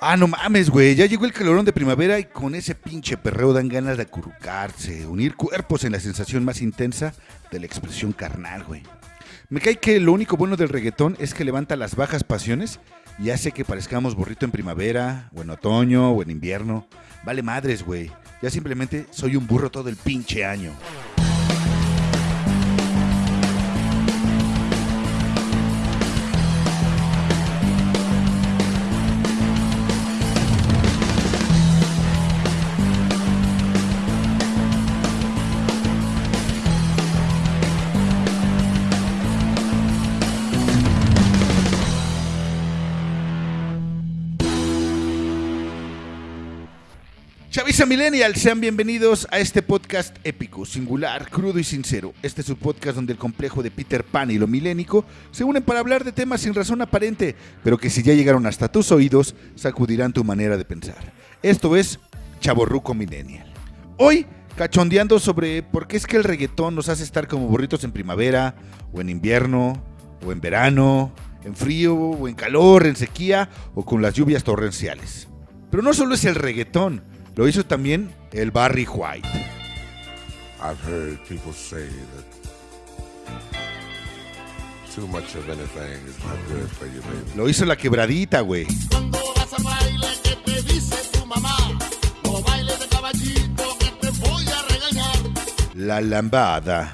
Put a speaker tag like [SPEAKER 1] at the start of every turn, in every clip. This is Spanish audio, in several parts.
[SPEAKER 1] Ah, no mames, güey. Ya llegó el calorón de primavera y con ese pinche perreo dan ganas de acurrucarse, unir cuerpos en la sensación más intensa de la expresión carnal, güey. Me cae que lo único bueno del reggaetón es que levanta las bajas pasiones y hace que parezcamos burrito en primavera, o en otoño, o en invierno. Vale madres, güey. Ya simplemente soy un burro todo el pinche año. Chavisa Millennial, sean bienvenidos a este podcast épico, singular, crudo y sincero. Este es su podcast donde el complejo de Peter Pan y lo milénico se unen para hablar de temas sin razón aparente, pero que si ya llegaron hasta tus oídos, sacudirán tu manera de pensar. Esto es Chaborruco Millennial. Hoy, cachondeando sobre por qué es que el reggaetón nos hace estar como burritos en primavera, o en invierno, o en verano, en frío, o en calor, en sequía, o con las lluvias torrenciales. Pero no solo es el reggaetón, lo hizo también el Barry White.
[SPEAKER 2] I've heard people say that too much of anything is not good for you, baby.
[SPEAKER 1] Lo hizo la quebradita, güey.
[SPEAKER 3] Cuando vas a baile, ¿qué te dice tu mamá? No bailes de caballito, que te voy a regañar.
[SPEAKER 1] La lambada.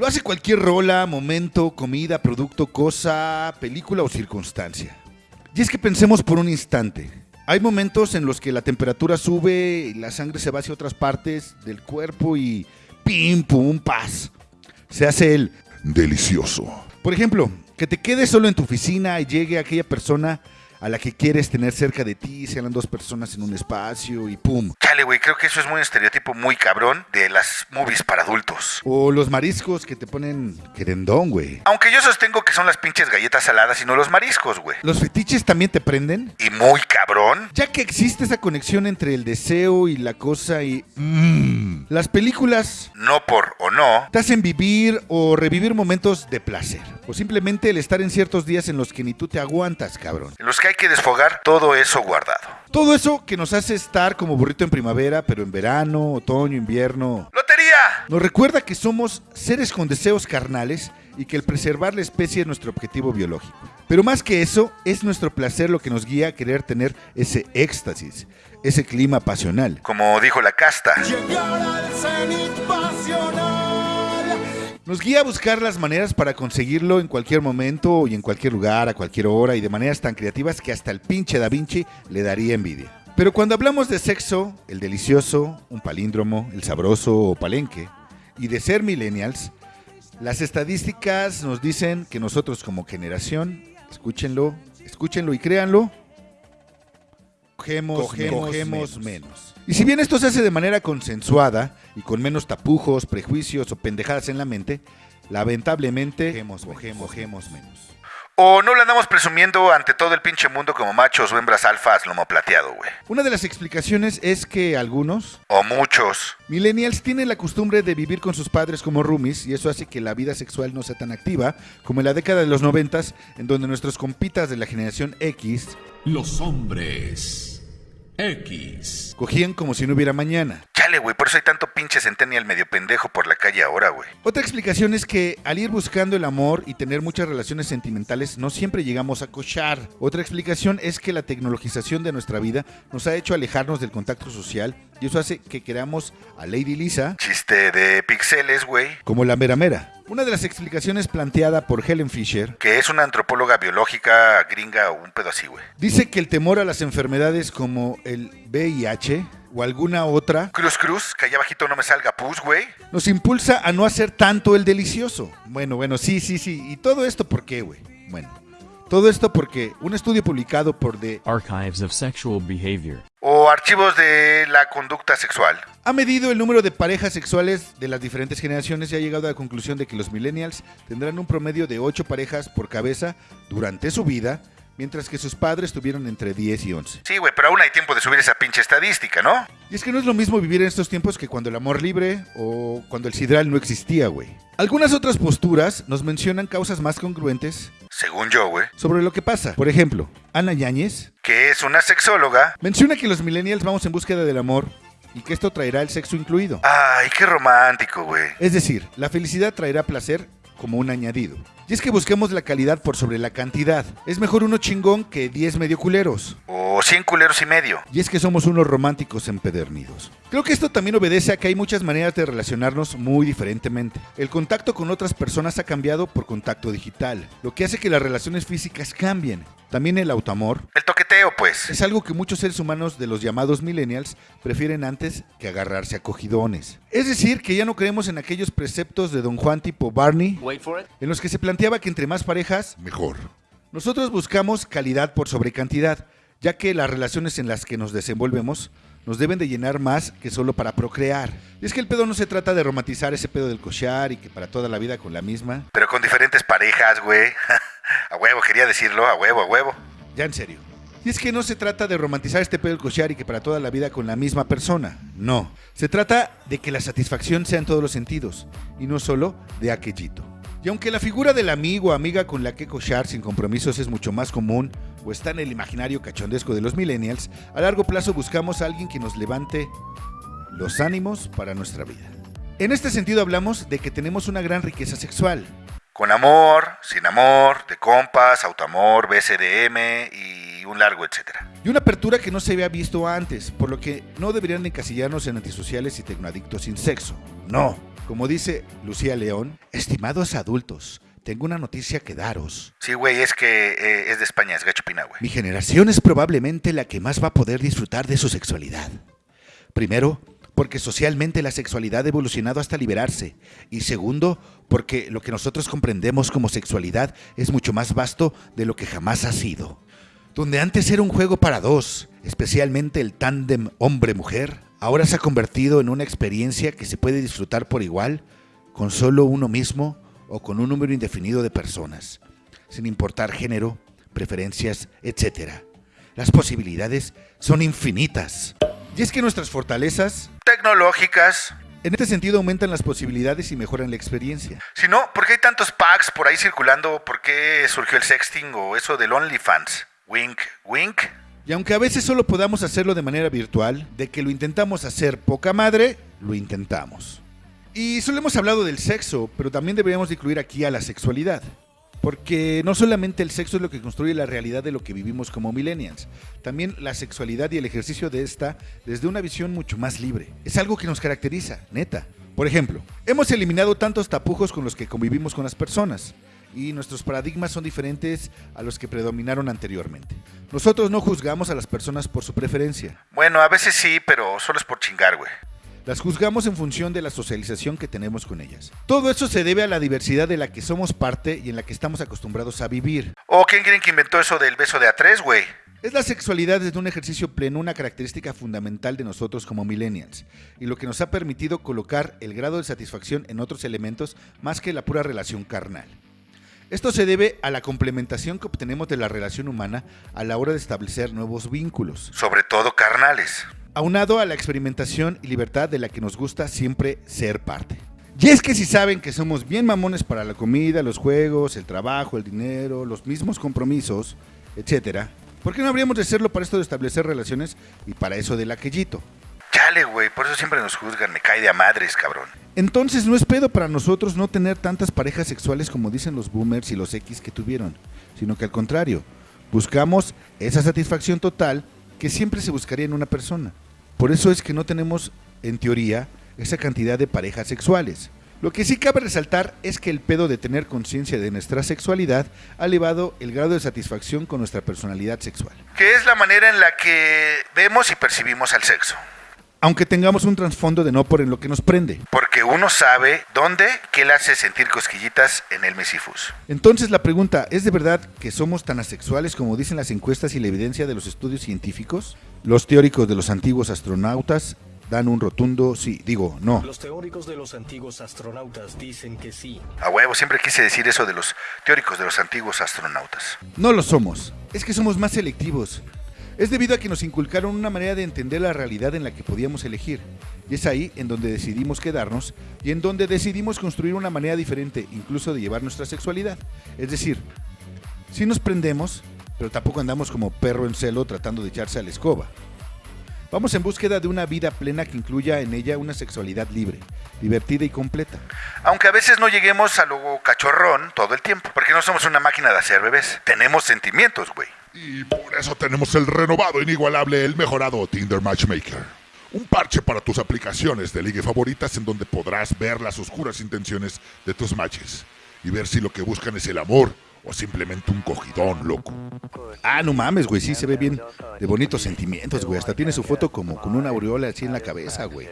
[SPEAKER 1] Lo hace cualquier rola, momento, comida, producto, cosa, película o circunstancia. Y es que pensemos por un instante. Hay momentos en los que la temperatura sube la sangre se va hacia otras partes del cuerpo y pim, pum, paz. Se hace el delicioso. Por ejemplo, que te quedes solo en tu oficina y llegue aquella persona a la que quieres tener cerca de ti, sean dos personas en un espacio y pum.
[SPEAKER 4] Chale, güey, creo que eso es muy estereotipo muy cabrón de las movies para adultos.
[SPEAKER 1] O los mariscos que te ponen querendón, güey.
[SPEAKER 4] Aunque yo sostengo que son las pinches galletas saladas y no los mariscos, güey.
[SPEAKER 1] ¿Los fetiches también te prenden?
[SPEAKER 4] Y muy cabrón.
[SPEAKER 1] Ya que existe esa conexión entre el deseo y la cosa y... Mmm. Las películas
[SPEAKER 4] No por o no.
[SPEAKER 1] te hacen vivir o revivir momentos de placer. O simplemente el estar en ciertos días en los que ni tú te aguantas, cabrón.
[SPEAKER 4] En los que hay que desfogar todo eso guardado.
[SPEAKER 1] Todo eso que nos hace estar como burrito en primavera, pero en verano, otoño, invierno.
[SPEAKER 4] ¡Lotería!
[SPEAKER 1] Nos recuerda que somos seres con deseos carnales y que el preservar la especie es nuestro objetivo biológico. Pero más que eso, es nuestro placer lo que nos guía a querer tener ese éxtasis, ese clima pasional.
[SPEAKER 4] Como dijo la casta.
[SPEAKER 3] Llegar al cenit pasional.
[SPEAKER 1] Nos guía a buscar las maneras para conseguirlo en cualquier momento y en cualquier lugar, a cualquier hora y de maneras tan creativas que hasta el pinche Da Vinci le daría envidia. Pero cuando hablamos de sexo, el delicioso, un palíndromo, el sabroso o palenque, y de ser millennials, las estadísticas nos dicen que nosotros como generación, escúchenlo, escúchenlo y créanlo, cogemos,
[SPEAKER 2] Cogemos
[SPEAKER 1] cogemos menos. Y si bien esto se hace de manera consensuada y con menos tapujos, prejuicios o pendejadas en la mente, lamentablemente cogemos, cogemos, cogemos menos.
[SPEAKER 4] O no lo andamos presumiendo ante todo el pinche mundo como machos o hembras alfas lomo plateado, güey.
[SPEAKER 1] Una de las explicaciones es que algunos
[SPEAKER 4] O muchos.
[SPEAKER 1] millennials tienen la costumbre de vivir con sus padres como roomies y eso hace que la vida sexual no sea tan activa como en la década de los noventas, en donde nuestros compitas de la generación X
[SPEAKER 5] Los hombres X.
[SPEAKER 1] cogían como si no hubiera mañana.
[SPEAKER 4] Chale, güey, por eso hay tanto pinche centennial medio pendejo por la calle ahora, güey.
[SPEAKER 1] Otra explicación es que al ir buscando el amor y tener muchas relaciones sentimentales no siempre llegamos a cochar. Otra explicación es que la tecnologización de nuestra vida nos ha hecho alejarnos del contacto social y eso hace que queramos a Lady Lisa
[SPEAKER 4] Chiste de pixeles, güey.
[SPEAKER 1] como la mera mera. Una de las explicaciones planteada por Helen Fisher
[SPEAKER 4] Que es una antropóloga biológica gringa o un pedo así, güey.
[SPEAKER 1] dice que el temor a las enfermedades como el VIH o alguna otra
[SPEAKER 4] Cruz Cruz, que allá abajito no me salga pus, güey.
[SPEAKER 1] nos impulsa a no hacer tanto el delicioso. Bueno, bueno, sí, sí, sí. ¿Y todo esto por qué, güey? Bueno, todo esto porque un estudio publicado por The
[SPEAKER 6] Archives of Sexual Behavior.
[SPEAKER 4] O archivos de la conducta sexual.
[SPEAKER 1] ha medido el número de parejas sexuales de las diferentes generaciones y ha llegado a la conclusión de que los millennials tendrán un promedio de 8 parejas por cabeza durante su vida, mientras que sus padres tuvieron entre 10 y 11.
[SPEAKER 4] Sí, güey, pero aún hay tiempo de subir esa pinche estadística, ¿no?
[SPEAKER 1] Y es que no es lo mismo vivir en estos tiempos que cuando el amor libre o cuando el sidral no existía, güey. Algunas otras posturas nos mencionan causas más congruentes
[SPEAKER 4] Según yo, güey.
[SPEAKER 1] sobre lo que pasa. Por ejemplo, Ana Yáñez
[SPEAKER 4] Que es una sexóloga.
[SPEAKER 1] menciona que los millennials vamos en búsqueda del amor y que esto traerá el sexo incluido.
[SPEAKER 4] Ay, qué romántico, güey.
[SPEAKER 1] Es decir, la felicidad traerá placer como un añadido. Y es que buscamos la calidad por sobre la cantidad. Es mejor uno chingón que 10 medio culeros.
[SPEAKER 4] O 100 culeros y medio.
[SPEAKER 1] Y es que somos unos románticos empedernidos. Creo que esto también obedece a que hay muchas maneras de relacionarnos muy diferentemente. El contacto con otras personas ha cambiado por contacto digital, lo que hace que las relaciones físicas cambien. También el autoamor
[SPEAKER 4] El toqueteo, pues.
[SPEAKER 1] es algo que muchos seres humanos de los llamados millennials prefieren antes que agarrarse a cogidones. Es decir, que ya no creemos en aquellos preceptos de Don Juan tipo Barney, en los que se planteaba que entre más parejas,
[SPEAKER 2] Mejor.
[SPEAKER 1] nosotros buscamos calidad por sobre cantidad, ya que las relaciones en las que nos desenvolvemos nos deben de llenar más que solo para procrear. Y es que el pedo no se trata de romantizar ese pedo del cochar y que para toda la vida con la misma.
[SPEAKER 4] Pero con diferentes parejas, güey. a huevo, quería decirlo, a huevo, a huevo.
[SPEAKER 1] Ya en serio. Y es que no se trata de romantizar este pedo del cochar y que para toda la vida con la misma persona. No. Se trata de que la satisfacción sea en todos los sentidos y no solo de aquellito. Y aunque la figura del amigo o amiga con la que cochar sin compromisos es mucho más común o está en el imaginario cachondesco de los millennials, a largo plazo buscamos alguien que nos levante los ánimos para nuestra vida. En este sentido hablamos de que tenemos una gran riqueza sexual,
[SPEAKER 4] Con amor, sin amor, de compas, autoamor, BCDM y un largo etcétera.
[SPEAKER 1] y una apertura que no se había visto antes, por lo que no deberían encasillarnos en antisociales y tecnoadictos sin sexo. No. Como dice Lucía León, estimados adultos, tengo una noticia que daros.
[SPEAKER 4] Sí, güey, es que eh, es de España, es gachupina, güey.
[SPEAKER 1] Mi generación es probablemente la que más va a poder disfrutar de su sexualidad. Primero, porque socialmente la sexualidad ha evolucionado hasta liberarse. Y segundo, porque lo que nosotros comprendemos como sexualidad es mucho más vasto de lo que jamás ha sido. Donde antes era un juego para dos, especialmente el tándem hombre-mujer, ahora se ha convertido en una experiencia que se puede disfrutar por igual con solo uno mismo o con un número indefinido de personas, sin importar género, preferencias, etc. Las posibilidades son infinitas. Y es que nuestras fortalezas,
[SPEAKER 4] Tecnológicas.
[SPEAKER 1] en este sentido, aumentan las posibilidades y mejoran la experiencia.
[SPEAKER 4] Si no, ¿por qué hay tantos packs por ahí circulando? ¿Por qué surgió el sexting o eso del OnlyFans? Wink, wink.
[SPEAKER 1] Y aunque a veces solo podamos hacerlo de manera virtual, de que lo intentamos hacer poca madre, lo intentamos. Y solo hemos hablado del sexo, pero también deberíamos de incluir aquí a la sexualidad. Porque no solamente el sexo es lo que construye la realidad de lo que vivimos como millennials, también la sexualidad y el ejercicio de esta desde una visión mucho más libre. Es algo que nos caracteriza, neta. Por ejemplo, hemos eliminado tantos tapujos con los que convivimos con las personas y nuestros paradigmas son diferentes a los que predominaron anteriormente. Nosotros no juzgamos a las personas por su preferencia,
[SPEAKER 4] Bueno, a veces sí, pero solo es por chingar, güey.
[SPEAKER 1] Las juzgamos en función de la socialización que tenemos con ellas. Todo eso se debe a la diversidad de la que somos parte y en la que estamos acostumbrados a vivir.
[SPEAKER 4] ¿O quién creen que inventó eso del beso de a tres, güey?
[SPEAKER 1] Es la sexualidad desde un ejercicio pleno una característica fundamental de nosotros como millennials y lo que nos ha permitido colocar el grado de satisfacción en otros elementos más que la pura relación carnal. Esto se debe a la complementación que obtenemos de la relación humana a la hora de establecer nuevos vínculos,
[SPEAKER 4] Sobre todo carnales.
[SPEAKER 1] Aunado a la experimentación y libertad de la que nos gusta siempre ser parte. Y es que si saben que somos bien mamones para la comida, los juegos, el trabajo, el dinero, los mismos compromisos, etcétera, ¿por qué no habríamos de hacerlo para esto de establecer relaciones y para eso del aquellito?
[SPEAKER 4] Chale, güey, por eso siempre nos juzgan, me cae de a madres, cabrón.
[SPEAKER 1] Entonces no es pedo para nosotros no tener tantas parejas sexuales como dicen los boomers y los X que tuvieron, sino que al contrario, buscamos esa satisfacción total que siempre se buscaría en una persona. Por eso es que no tenemos, en teoría, esa cantidad de parejas sexuales. Lo que sí cabe resaltar es que el pedo de tener conciencia de nuestra sexualidad ha elevado el grado de satisfacción con nuestra personalidad sexual.
[SPEAKER 4] Que es la manera en la que vemos y percibimos al sexo.
[SPEAKER 1] Aunque tengamos un trasfondo de no por en lo que nos prende.
[SPEAKER 4] Porque uno sabe dónde, qué le hace sentir cosquillitas en el mesifus.
[SPEAKER 1] Entonces la pregunta, ¿es de verdad que somos tan asexuales como dicen las encuestas y la evidencia de los estudios científicos? Los teóricos de los antiguos astronautas dan un rotundo sí. Digo, no.
[SPEAKER 7] Los teóricos de los antiguos astronautas dicen que sí.
[SPEAKER 4] A huevo, siempre quise decir eso de los teóricos de los antiguos astronautas.
[SPEAKER 1] No lo somos. Es que somos más selectivos. Es debido a que nos inculcaron una manera de entender la realidad en la que podíamos elegir. Y es ahí en donde decidimos quedarnos y en donde decidimos construir una manera diferente, incluso de llevar nuestra sexualidad. Es decir, sí nos prendemos, pero tampoco andamos como perro en celo tratando de echarse a la escoba. Vamos en búsqueda de una vida plena que incluya en ella una sexualidad libre, divertida y completa.
[SPEAKER 4] Aunque a veces no lleguemos a lo cachorrón todo el tiempo, porque no somos una máquina de hacer bebés. Tenemos sentimientos, güey.
[SPEAKER 8] Y por eso tenemos el renovado, inigualable, el mejorado Tinder Matchmaker. Un parche para tus aplicaciones de ligue favoritas en donde podrás ver las oscuras intenciones de tus matches y ver si lo que buscan es el amor o simplemente un cogidón, loco.
[SPEAKER 1] Ah, no mames, güey, sí se ve bien de bonitos sentimientos, güey. Hasta tiene su foto como con una aureola así en la cabeza, güey.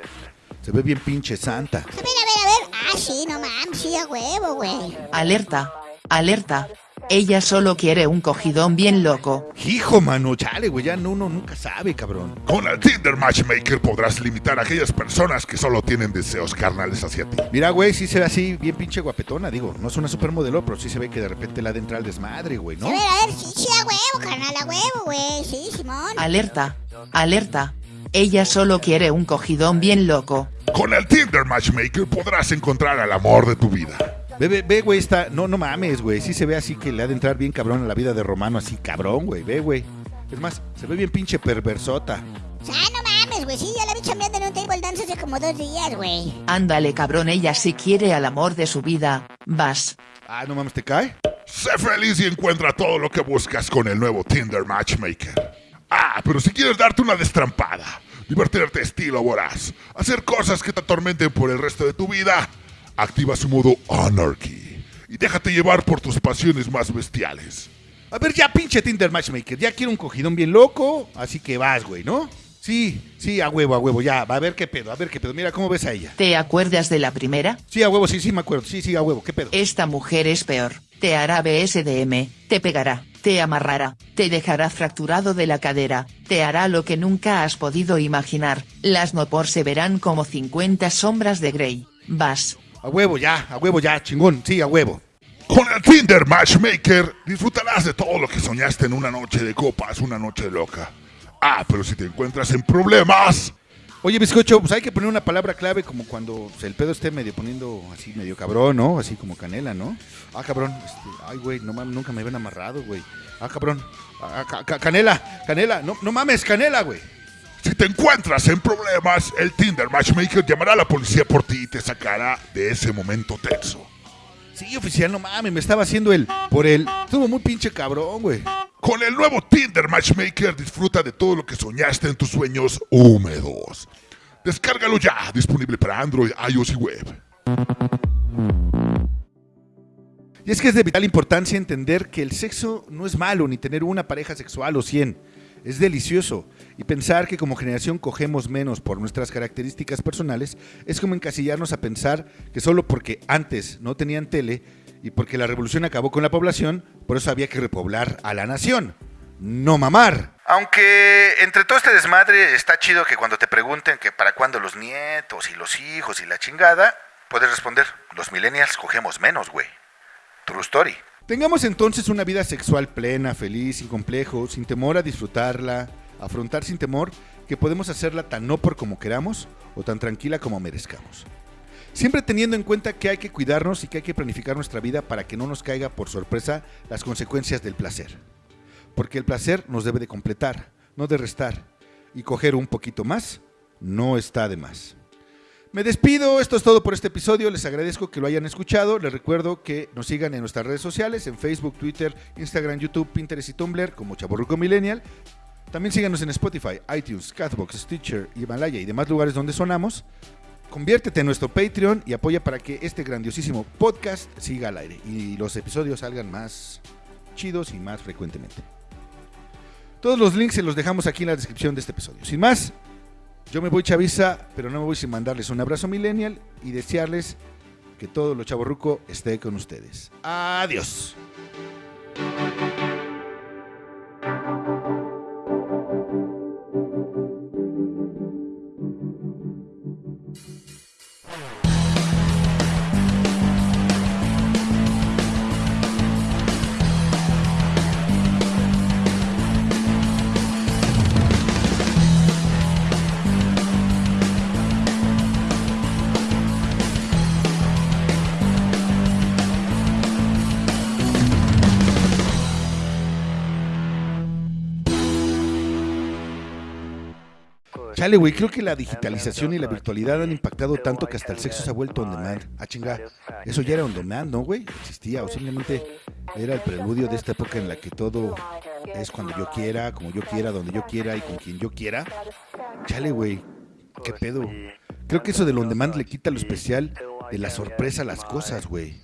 [SPEAKER 1] Se ve bien pinche santa.
[SPEAKER 9] A ver, a ver, a ver. Ah, sí, no mames, sí, a huevo, güey.
[SPEAKER 10] Alerta, alerta. Ella solo quiere un cogidón bien loco.
[SPEAKER 1] Hijo, mano, chale, güey, ya no, uno nunca sabe, cabrón.
[SPEAKER 8] Con el Tinder Matchmaker podrás limitar a aquellas personas que solo tienen deseos carnales hacia ti.
[SPEAKER 1] Mira, güey, sí se ve así bien pinche guapetona, digo. No es una supermodelo, pero sí se ve que de repente la entra al desmadre, güey, ¿no?
[SPEAKER 9] A ver, a ver, sí, sí, a huevo, carnal, a huevo, güey. Sí, Simón.
[SPEAKER 10] Alerta, alerta. Ella solo quiere un cogidón bien loco.
[SPEAKER 8] Con el Tinder Matchmaker podrás encontrar al amor de tu vida.
[SPEAKER 1] Ve, ve, ve, güey, está. No, no mames, güey. Sí se ve así que le ha de entrar bien cabrón a la vida de Romano, así cabrón, güey. Ve, güey. Es más, se ve bien pinche perversota.
[SPEAKER 9] O sea, no mames, güey. Sí, ya la vi chambeando en un table dance hace como dos días, güey.
[SPEAKER 10] Ándale, cabrón, ella sí quiere al amor de su vida. Vas.
[SPEAKER 1] Ah, no mames, ¿te cae?
[SPEAKER 8] Sé feliz y encuentra todo lo que buscas con el nuevo Tinder Matchmaker. Ah, pero si quieres darte una destrampada, divertirte estilo voraz, hacer cosas que te atormenten por el resto de tu vida, activa su modo Anarchy y déjate llevar por tus pasiones más bestiales.
[SPEAKER 1] A ver, ya pinche Tinder Matchmaker. Ya quiero un cogidón bien loco, así que vas, güey, ¿no? Sí, sí, a huevo, a huevo, ya. Va a ver qué pedo, a ver qué pedo. Mira cómo ves a ella.
[SPEAKER 10] ¿Te acuerdas de la primera?
[SPEAKER 1] Sí, a huevo, sí, sí, me acuerdo. Sí, sí, a huevo, qué pedo.
[SPEAKER 10] Esta mujer es peor. Te hará BSDM, te pegará, te amarrará, te dejará fracturado de la cadera, te hará lo que nunca has podido imaginar. Las no por se verán como 50 sombras de Grey. Vas.
[SPEAKER 1] A huevo, ya, a huevo, ya, chingón. Sí, a huevo.
[SPEAKER 8] Con el Tinder Matchmaker disfrutarás de todo lo que soñaste en una noche de copas, una noche loca. Ah, pero si te encuentras en problemas,
[SPEAKER 1] Oye, bizcocho, pues hay que poner una palabra clave como cuando el pedo esté medio poniendo así medio cabrón, ¿no? Así como canela, ¿no? Ah, cabrón. este, ay, güey, no mames, nunca me ven amarrado, güey. Ah, cabrón. Ah, ca- ca- canela, canela. No, no mames, canela, güey.
[SPEAKER 8] Si te encuentras en problemas, el Tinder Matchmaker llamará a la policía por ti y te sacará de ese momento tenso.
[SPEAKER 1] Sí, oficial, no mames, me estaba haciendo el por el. Estuvo muy pinche cabrón, güey.
[SPEAKER 8] Con el nuevo Tinder Matchmaker disfruta de todo lo que soñaste en tus sueños húmedos. Descárgalo ya, disponible para Android, iOS y web.
[SPEAKER 1] Y es que es de vital importancia entender que el sexo no es malo, ni tener una pareja sexual o 100. Es delicioso. Y pensar que como generación cogemos menos por nuestras características personales es como encasillarnos a pensar que solo porque antes no tenían tele y porque la revolución acabó con la población, por eso había que repoblar a la nación. No mamar.
[SPEAKER 4] Aunque entre todo este desmadre está chido que cuando te pregunten que para cuándo los nietos y los hijos y la chingada, puedes responder, los millennials cogemos menos, güey. True story.
[SPEAKER 1] Tengamos entonces una vida sexual plena, feliz, sin complejo, sin temor a disfrutarla, afrontar sin temor que podemos hacerla tan no por como queramos o tan tranquila como merezcamos. Siempre teniendo en cuenta que hay que cuidarnos y que hay que planificar nuestra vida para que no nos caiga por sorpresa las consecuencias del placer. Porque el placer nos debe de completar, no de restar. Y coger un poquito más no está de más. Me despido, esto es todo por este episodio, les agradezco que lo hayan escuchado, les recuerdo que nos sigan en nuestras redes sociales, en Facebook, Twitter, Instagram, YouTube, Pinterest y Tumblr como Chaborruco Millennial. También síganos en Spotify, iTunes, Catbox, Stitcher, Himalaya y demás lugares donde sonamos. Conviértete en nuestro Patreon y apoya para que este grandiosísimo podcast siga al aire y los episodios salgan más chidos y más frecuentemente. Todos los links se los dejamos aquí en la descripción de este episodio. Sin más, yo me voy chaviza, pero no me voy sin mandarles un abrazo millennial y desearles que todo lo chaborruco esté con ustedes. Adiós. Chale, güey, creo que la digitalización y la virtualidad han impactado tanto que hasta el sexo se ha vuelto on demand. Ah, chinga. Eso ya era on demand, ¿no, güey? Existía, o simplemente era el preludio de esta época en la que todo es cuando yo quiera, como yo quiera, donde yo quiera y con quien yo quiera. Chale, güey. ¿Qué pedo? Creo que eso del on demand le quita lo especial de la sorpresa a las cosas, güey.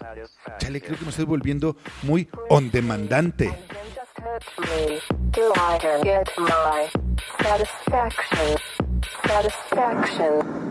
[SPEAKER 1] Chale, creo que me estoy volviendo muy on demandante.
[SPEAKER 11] satisfaction. Satisfaction.